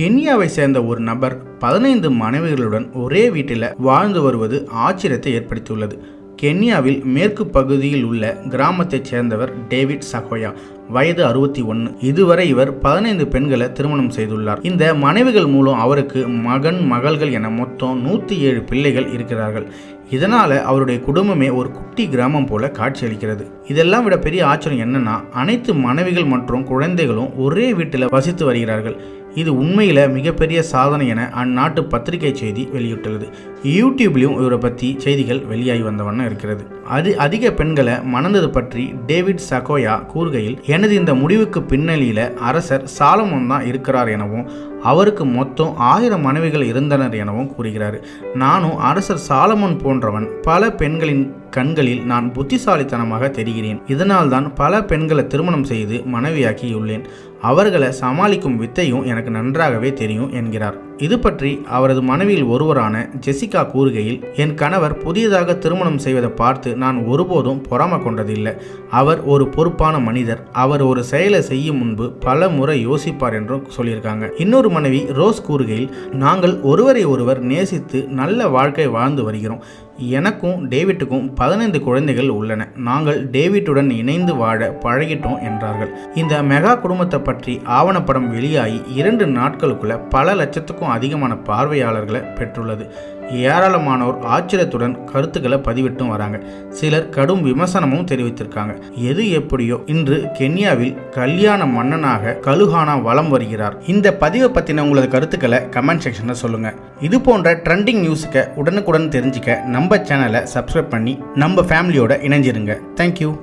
கென்யாவை சேர்ந்த ஒரு நபர் பதினைந்து மனைவிகளுடன் ஒரே வீட்டில் வாழ்ந்து வருவது ஆச்சரியத்தை ஏற்படுத்தியுள்ளது. கென்யாவில் மேற்கு பகுதியில் உள்ள கிராமத்தைச் சேர்ந்தவர் டேவிட் சகோயா. வயது அறுபத்தி ஒன்று இதுவரை இவர் பதினைந்து பெண்களை திருமணம் செய்துள்ளார். இந்த மனைவிகள் மூலம் அவருக்கு மகன் மகள்கள் என மொத்தம் நூற்றி ஏழு பிள்ளைகள் இருக்கிறார்கள். இதனால் அவருடைய குடும்பமே ஒரு குட்டி கிராமம் போல காட்சியளிக்கிறது இதெல்லாம் விட பெரிய ஆச்சரியம் என்னன்னா அனைத்து மனைவிகள் மற்றும் குழந்தைகளும் ஒரே வீட்டில் வசித்து வருகிறார்கள். இது உண்மையில் மிகப்பெரிய சாதனை என அந்நாட்டு பத்திரிகை செய்தி வெளியிட்டுள்ளது. யூடியூப்லேயும் இவரை பற்றி செய்திகள் வெளியாகி வந்த வண்ணம் இருக்கிறது. அது அதிக பெண்களை மணந்தது பற்றி டேவிட் சகோயா கூறுகையில் எனது இந்த முடிவுக்கு பின்னணியில் அரசர் சாலமோன் தான் இருக்கிறார் எனவும் அவருக்கு மொத்தம் ஆயிரம் மனைவிகள் இருந்தனர் எனவும் கூறுகிறார். நானும் அரசர் சாலமோன் போன்றவன் பல பெண்களின் கண்களில் நான் புத்திசாலித்தனமாக தெரிகிறேன். இதனால் தான் பல பெண்களை திருமணம் செய்து மனைவியாக்கியுள்ளேன். அவர்களை சமாளிக்கும் வித்தையும் எனக்கு நன்றாகவே தெரியும் என்கிறார். இது பற்றி அவரது மனைவியில் ஒருவரான ஜெசிகா கூறுகையில் என் கணவர் புதியதாக திருமணம் செய்வதை பார்த்து நான் ஒருபோதும் பொறாம கொண்டதில்லை. அவர் ஒரு பொறுப்பான மனிதர். அவர் ஒரு செயலை செய்யும் முன்பு பல முறை யோசிப்பார் என்றும் சொல்லியிருக்காங்க. இன்னொரு மனைவி ரோஸ் கூறுகையில் நாங்கள் ஒருவரை ஒருவர் நேசித்து நல்ல வாழ்க்கை வாழ்ந்து வருகிறோம். எனக்கும் டேவிட்டுக்கும் பதினைந்து குழந்தைகள் உள்ளன. நாங்கள் டேவிட்டுடன் இணைந்து வாழ பழகிட்டோம் என்றார்கள். இந்த மெகா குடும்பத்தை பற்றி ஆவணப்படம் வெளியாகி இரண்டு நாட்களுக்குள்ள பல லட்சத்துக்கும் அதிகமான பார்வையாளர்களை பெற்றுள்ளது. ஏராளமானோர் ஆச்சரியத்துடன் கருத்துக்களை பதிவிட்டும் வராங்க. சிலர் கடும் விமர்சனமும் தெரிவித்திருக்காங்க. எது எப்படியோ இன்று கென்யாவில் கல்யாண மன்னனாக கலுஹானா வலம் வருகிறார். இந்த பதிவை பற்றின உங்களது கருத்துக்களை கமெண்ட் செக்ஷனில் சொல்லுங்கள் இது போன்ற ட்ரெண்டிங் நியூஸுக்கு உடனுக்குடன் தெரிஞ்சுக்க நம்ம சேனலை சப்ஸ்கிரைப் பண்ணி நம்ம ஃபேமிலியோட இணைஞ்சிருங்க. தேங்க்யூ